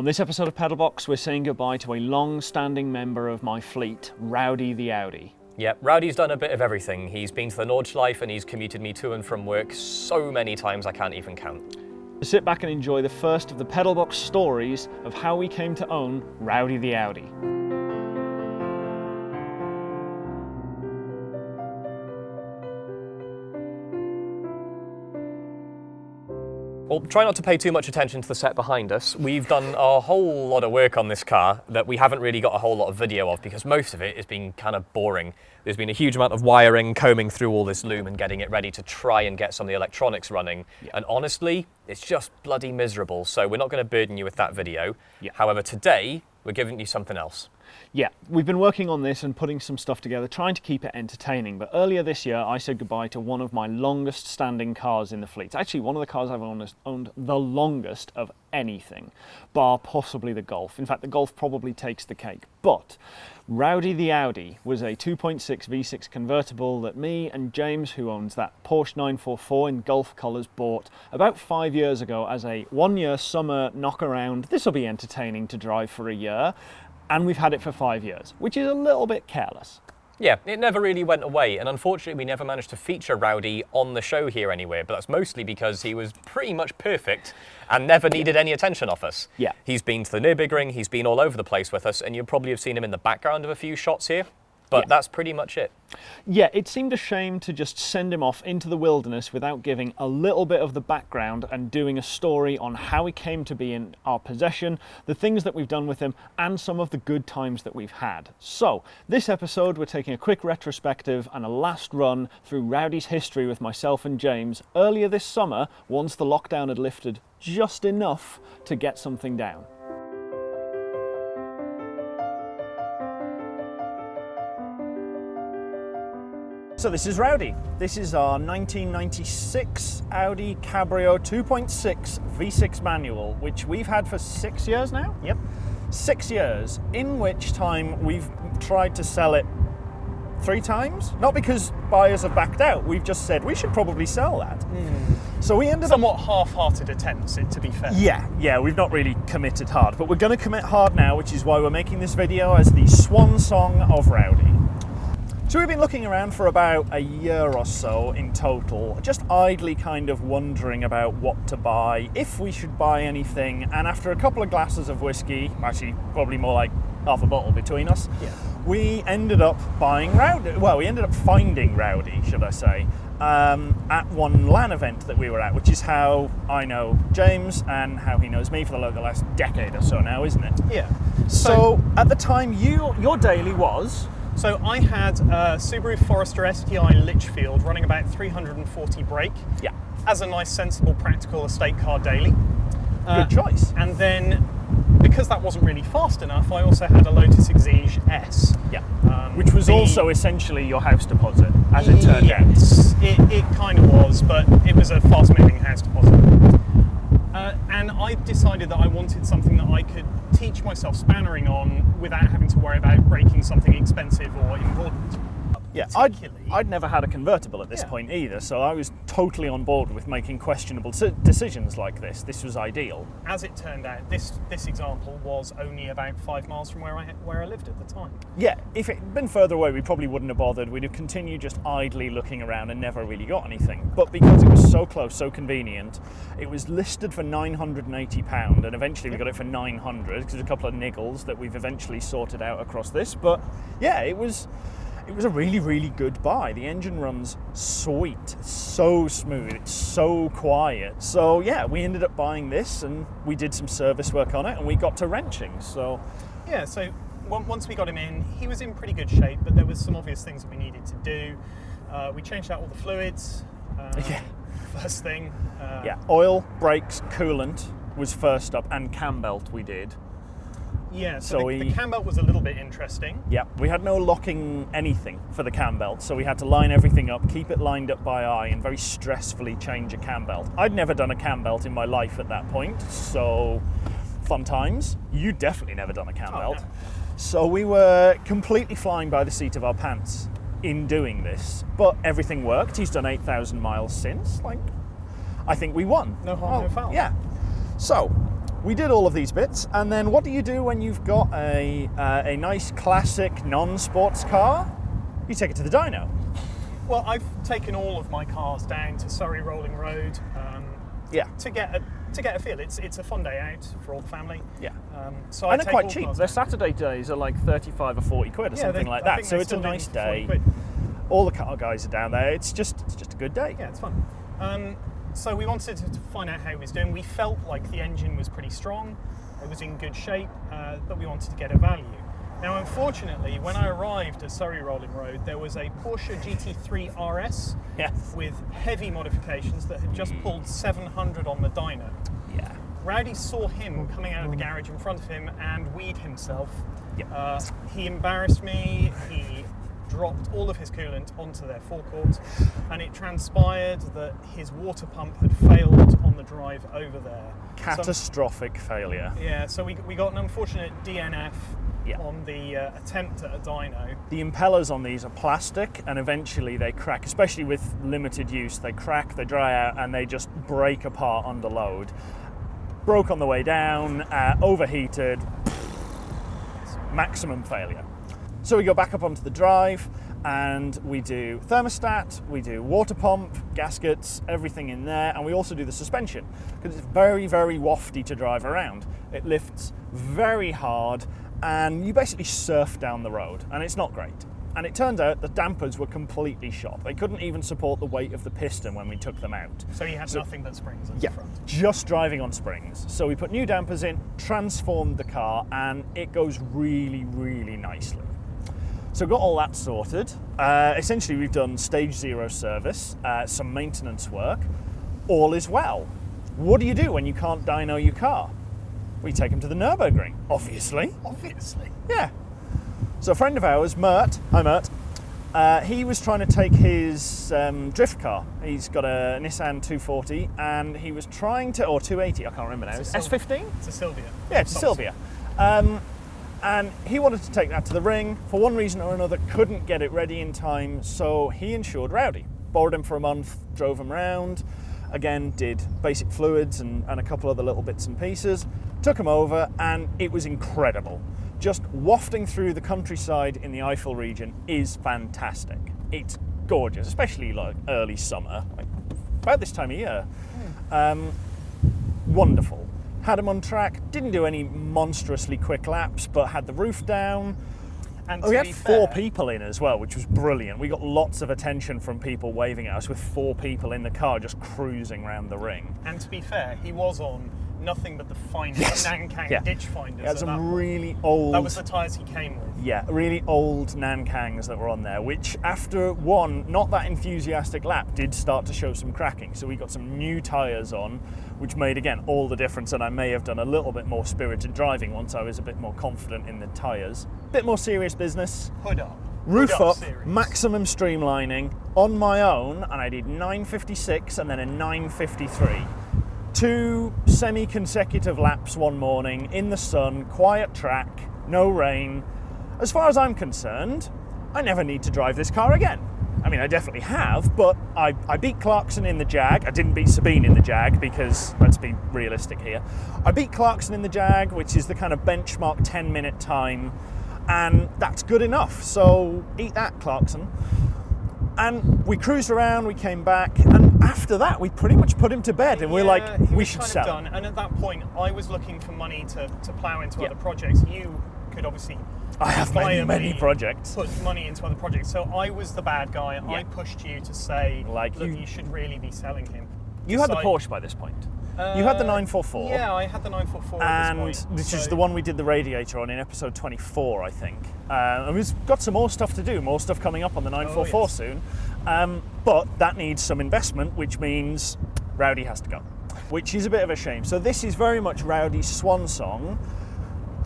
On this episode of Pedalbox, we're saying goodbye to a long-standing member of my fleet, Rowdy the Audi. Yep, Rowdy's done a bit of everything. He's been to the Nordschleife and he's commuted me to and from work so many times I can't even count. Sit back and enjoy the first of the Pedalbox stories of how we came to own Rowdy the Audi. Well, try not to pay too much attention to the set behind us. We've done a whole lot of work on this car that we haven't really got a whole lot of video of because most of it has been kind of boring. There's been a huge amount of wiring, combing through all this loom and getting it ready to try and get some of the electronics running. Yeah. And honestly, it's just bloody miserable. So we're not going to burden you with that video. Yeah. However, today we're giving you something else. Yeah, we've been working on this and putting some stuff together, trying to keep it entertaining. But earlier this year, I said goodbye to one of my longest standing cars in the fleet. Actually, one of the cars I've owned, the longest of anything, bar possibly the Golf. In fact, the Golf probably takes the cake. But Rowdy the Audi was a 2.6 V6 convertible that me and James, who owns that Porsche 944 in Golf colours, bought about five years ago as a one-year summer knock-around. This will be entertaining to drive for a year and we've had it for five years, which is a little bit careless. Yeah, it never really went away, and unfortunately we never managed to feature Rowdy on the show here anywhere, but that's mostly because he was pretty much perfect and never needed any attention off us. Yeah. He's been to the Nürburgring, he's been all over the place with us, and you probably have seen him in the background of a few shots here. But yeah. that's pretty much it. Yeah, it seemed a shame to just send him off into the wilderness without giving a little bit of the background and doing a story on how he came to be in our possession, the things that we've done with him, and some of the good times that we've had. So, this episode, we're taking a quick retrospective and a last run through Rowdy's history with myself and James earlier this summer, once the lockdown had lifted just enough to get something down. So this is Rowdy. This is our 1996 Audi Cabrio 2.6 V6 manual, which we've had for six years now. Yep. Six years, in which time we've tried to sell it three times. Not because buyers have backed out, we've just said we should probably sell that. Mm. So we ended Somewhat up... half-hearted attempts, to be fair. Yeah, yeah, we've not really committed hard, but we're going to commit hard now, which is why we're making this video as the swan song of Rowdy. So we've been looking around for about a year or so in total, just idly kind of wondering about what to buy, if we should buy anything, and after a couple of glasses of whiskey, actually probably more like half a bottle between us, yeah. we ended up buying Rowdy, well, we ended up finding Rowdy, should I say, um, at one LAN event that we were at, which is how I know James and how he knows me for the, last decade or so now, isn't it? Yeah. So, so at the time, you your daily was so I had a Subaru Forester STI Litchfield running about 340 brake. Yeah. As a nice, sensible, practical estate car daily. Good uh, choice. And then, because that wasn't really fast enough, I also had a Lotus Exige S. Yeah. Um, Which was the, also essentially your house deposit, as it turned yes, out. It, it kind of was, but it was a fast-moving house deposit. Uh, and I decided that I wanted something that I could teach myself spannering on without having to worry about breaking something expensive or important. Yeah, I'd, I'd never had a convertible at this yeah. point either, so I was totally on board with making questionable decisions like this. This was ideal. As it turned out, this this example was only about five miles from where I where I lived at the time. Yeah, if it had been further away, we probably wouldn't have bothered. We'd have continued just idly looking around and never really got anything. But because it was so close, so convenient, it was listed for £980, and eventually we got it for 900 because there's a couple of niggles that we've eventually sorted out across this. But yeah, it was it was a really, really good buy. The engine runs sweet, so smooth, it's so quiet. So yeah, we ended up buying this and we did some service work on it and we got to wrenching. So yeah, so once we got him in, he was in pretty good shape, but there was some obvious things that we needed to do. Uh, we changed out all the fluids. Um, yeah. First thing. Uh, yeah, oil, brakes, coolant was first up, and cam belt we did. Yeah, so, so the, we, the cam belt was a little bit interesting. Yeah, we had no locking anything for the cam belt, so we had to line everything up, keep it lined up by eye, and very stressfully change a cam belt. I'd never done a cam belt in my life at that point, so fun times. You definitely never done a cam oh, belt. No. So we were completely flying by the seat of our pants in doing this, but everything worked. He's done 8,000 miles since. Like, I think we won. No harm, oh, no foul. Yeah. So we did all of these bits, and then what do you do when you've got a, uh, a nice classic non-sports car? You take it to the dyno. Well, I've taken all of my cars down to Surrey Rolling Road um, Yeah. to get a to get a feel. It's it's a fun day out for all the family. Yeah. Um, so I and they're take quite cheap. Their. Saturday days are like 35 or 40 quid or Yeah, something like that. So it's a nice them for 40 day. All the car guys are down there. It's just it's just a good day. Yeah, it's fun. Um, so we wanted to, find out how he was doing. We felt like the engine was pretty strong, it was in good shape, uh, but we wanted to get a value. Now, unfortunately, when I arrived at Surrey Rolling Road, there was a Porsche GT3 RS Yes. with heavy modifications that had just pulled 700 on the dyno. Yeah. Rowdy saw him coming out of the garage in front of him and weed himself. Yep. Uh, he embarrassed me. He dropped all of his coolant onto their forecourt, and it transpired that his water pump had failed on the drive over there. So- Catastrophic failure. yeah, so we, we got an unfortunate DNF Yeah. on the uh, attempt at a dyno. The impellers on these are plastic and eventually they crack, especially with limited use. They crack, they dry out, and they just break apart under load. Broke on the way down, uh, overheated, maximum failure. So we go back up onto the drive and we do thermostat, we do water pump, gaskets, everything in there, and we also do the suspension because it's very, very wafty to drive around. It lifts very hard and you basically surf down the road, and it's not great. And it turned out the dampers were completely shot. They couldn't even support the weight of the piston when we took them out. So he had nothing but springs at Yeah, the front. just driving on springs. So we put new dampers in, transformed the car, and it goes really, really nicely. So got all that sorted. Uh, essentially, we've done stage zero service, uh, some maintenance work. All is well. What do you do when you can't dyno your car? We take them to the Nurburgring, obviously. Obviously. Yeah. So a friend of ours, Mert, hi Mert, uh, he was trying to take his um, drift car. He's got a Nissan 240 and he was trying to, or 280, I can't remember now. It's S15? It's a Silvia. Yeah, it's a Silvia. Um, and he wanted to take that to the ring. For one reason or another, couldn't get it ready in time, so he insured Rowdy. Borrowed him for a month, drove him round. Again, did basic fluids and, and a couple other little bits and pieces. Took him over, and it was incredible. Just wafting through the countryside in the Eifel region is fantastic. It's gorgeous, especially like early summer, like about this time of year. Um, wonderful. Had him on track, didn't do any monstrously quick laps, but had the roof down. And Oh, we had four fair- people in as well, which was brilliant. We got lots of attention from people waving at us with four people in the car just cruising around the ring. And to be fair, he was on nothing but the finest Yes. Nankang Yeah. ditch finders. He had some that point. really old. That was the tyres he came with. Yeah, really old Nankangs that were on there, which after one not that enthusiastic lap did start to show some cracking. So we got some new tyres on, which made again all the difference. And I may have done a little bit more spirited driving once I was a bit more confident in the tyres. Bit more serious business. Hood up. Roof Hood up, maximum streamlining on my own, and I did 956 and then a 953. Two semi consecutive laps one morning in the sun, quiet track, no rain. As far as I'm concerned, I never need to drive this car again. I mean, I definitely have, but I, I beat Clarkson in the Jag. I didn't beat Sabine in the Jag because, let's be realistic here. I beat Clarkson in the Jag, which is the kind of benchmark 10 minute time, and that's good enough. So eat that, Clarkson. And we cruised around, we came back, and after that, we pretty much put him to bed, and we're like, we should sell. Done. And at that point, I was looking for money to, to plough into Yeah. other projects. You could obviously I have many, many projects. put money into other projects. So I was the bad guy. I pushed you to say, Like you- you, should really be selling him. You had the Porsche by this point. You had the Uh, 944. Yeah, I had the 944 at and this point. which is the one we did the radiator on in episode 24, I think. Uh, and we've got some more stuff to do, more stuff coming up on the 944 Oh, yes. soon. Um, but that needs some investment, which means Rowdy has to go, which is a bit of a shame. So this is very much Rowdy's swan song,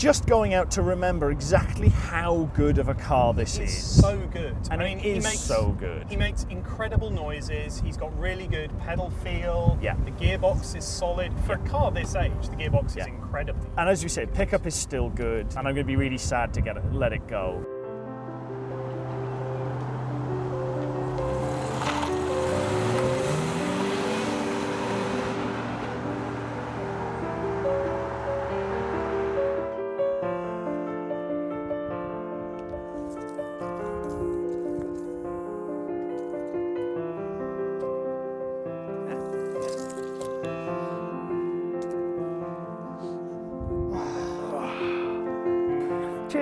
just going out to remember exactly how good of a car this It's is. so good. And I mean, he is makes, so good. He makes incredible noises. He's got really good pedal feel. Yeah. The gearbox is solid. For a car this age, the gearbox Yeah. is incredible. and as you said, pickup is still good, and I'm going to be really sad to get it, let it go.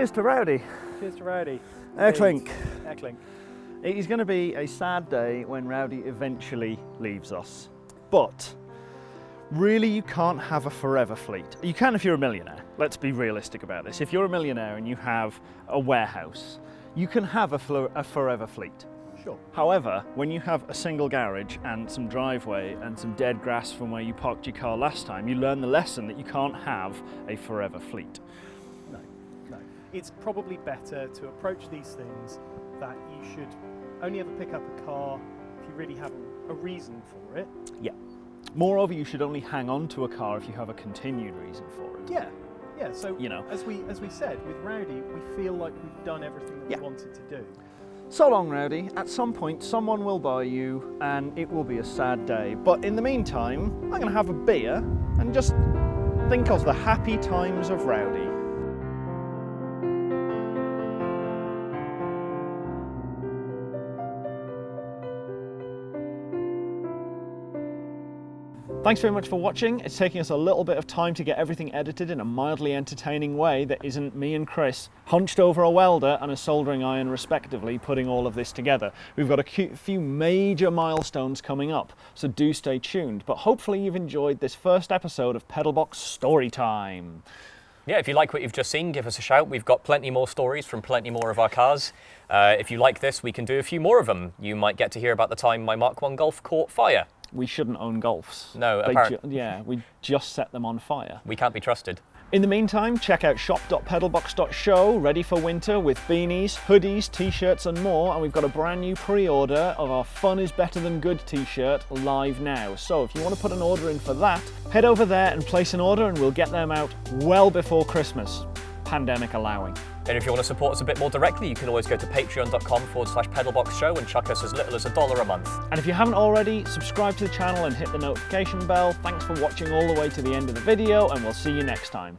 Cheers to Rowdy. Cheers to Rowdy. Airclink. Airclink. It is going to be a sad day when Rowdy eventually leaves us. But really, you can't have a forever fleet. You can if you're a millionaire. Let's be realistic about this. If you're a millionaire and you have a warehouse, you can have a, a forever fleet. Sure. However, when you have a single garage and some driveway and some dead grass from where you parked your car last time, you learn the lesson that you can't have a forever fleet. It's probably better to approach these things that you should only ever pick up a car if you really have a reason for it. Yeah. Moreover, you should only hang on to a car if you have a continued reason for it. Yeah. Yeah, so You know. as we as we said with Rowdy, we feel like we've done everything that Yeah. we wanted to do. So long, Rowdy. At some point, someone will buy you, and it will be a sad day. But in the meantime, I'm going to have a beer and just think of the happy times of Rowdy. Thanks very much for watching. It's taking us a little bit of time to get everything edited in a mildly entertaining way that isn't me and Chris hunched over a welder and a soldering iron respectively putting all of this together. We've got a few major milestones coming up, so do stay tuned. But hopefully you've enjoyed this first episode of Pedalbox Story Time. Yeah, if you like what you've just seen, give us a shout. We've got plenty more stories from plenty more of our cars. Uh, if you like this, we can do a few more of them. You might get to hear about the time my Mark 1 Golf caught fire. We shouldn't own Golfs. No, They apparent- yeah, we just set them on fire. We can't be trusted. In the meantime, check out shop.pedalbox.show, ready for winter with beanies, hoodies, t-shirts and more. And we've got a brand new pre-order of our Fun is Better Than Good t-shirt live now. So if you want to put an order in for that, head over there and place an order and we'll get them out well before Christmas, pandemic allowing. And if you want to support us a bit more directly, you can always go to patreon.com forward slash pedalbox show and chuck us as little as a dollar a month. And if you haven't already, subscribe to the channel and hit the notification bell. Thanks for watching all the way to the end of the video and we'll see you next time.